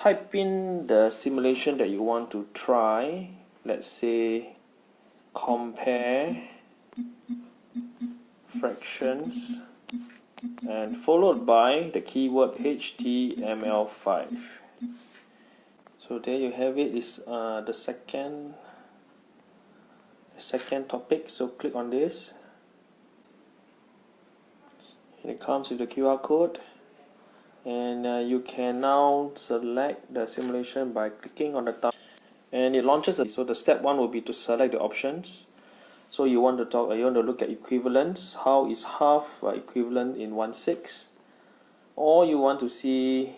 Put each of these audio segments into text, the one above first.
type in the simulation that you want to try. Let's say compare fractions and followed by the keyword HTML5 so there you have it. Is uh, the second the second topic. So click on this. And it comes with the QR code and uh, you can now select the simulation by clicking on the top. And it launches so the step one will be to select the options. So you want to talk you want to look at equivalence. How is half uh, equivalent in 1 6 or you want to see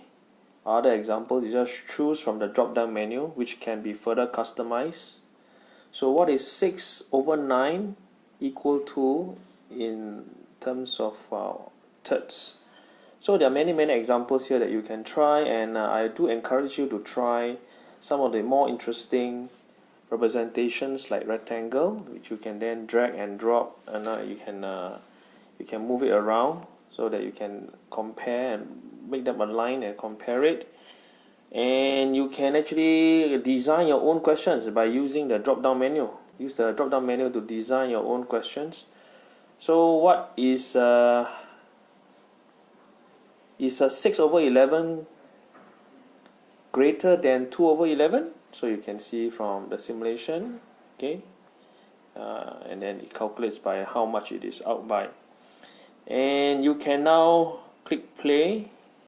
other examples. You just choose from the drop down menu which can be further customized. So what is 6 over 9 equal to in terms of uh, thirds so there are many many examples here that you can try and uh, I do encourage you to try some of the more interesting representations like rectangle which you can then drag and drop and uh, you can uh, you can move it around so that you can compare and make them align and compare it. And you can actually design your own questions by using the drop down menu. Use the drop down menu to design your own questions. So what is uh, is a 6 over 11 greater than 2 over 11 so you can see from the simulation okay? Uh, and then it calculates by how much it is out by. And you can now click play